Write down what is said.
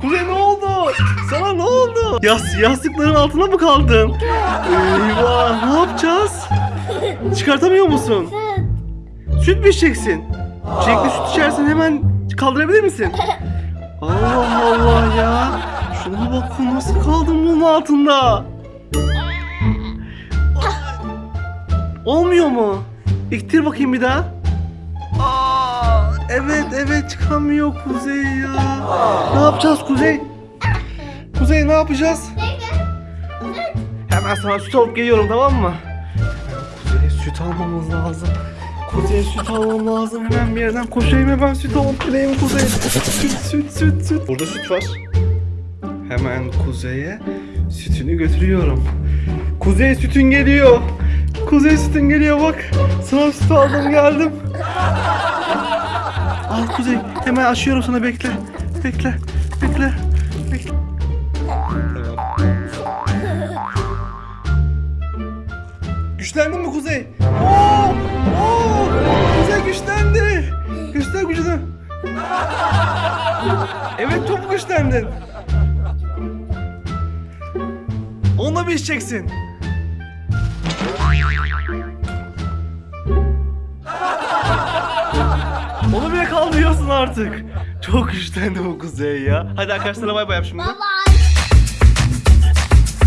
Kuzey ne oldu? Sana ne oldu? Ya yastıkların altına mı kaldın? Eyvah ne yapacağız? Çıkartamıyor musun? Süt mü içeceksin? Çilekli süt içersen hemen kaldırabilir misin? Allah Allah ya. Şuna bakın nasıl kaldım bunun altında. Olmuyor mu? İktir bakayım bir daha. Aa, evet evet çıkamıyor Kuzey ya. Ne yapacağız Kuzey? Kuzey ne yapacağız? Hemen sana süt alıp geliyorum tamam mı? Kuzey'e süt almamız lazım. Kuzey'e süt almam lazım. Hemen bir yerden koşayım hemen süt alıp geleyim Kuzey. Süt süt süt süt. Burada süt var. Hemen Kuzey'e sütünü götürüyorum. Kuzey sütün geliyor. Kuzey sütün geliyor bak. Sana süt aldım geldim. Al Kuzey hemen açıyorum sana bekle. Bekle. Bekle. Bekle. Güçlendin mi Kuzey? Oo! Oo! Kuzey güçlendi. Göster gücünü. Evet çok güçlendin. Onunla mı içeceksin? Onu bile kaldırıyorsun artık. Çok güçlendi bu Kuzey ya. Hadi arkadaşlara bay bay yap şimdi. Baba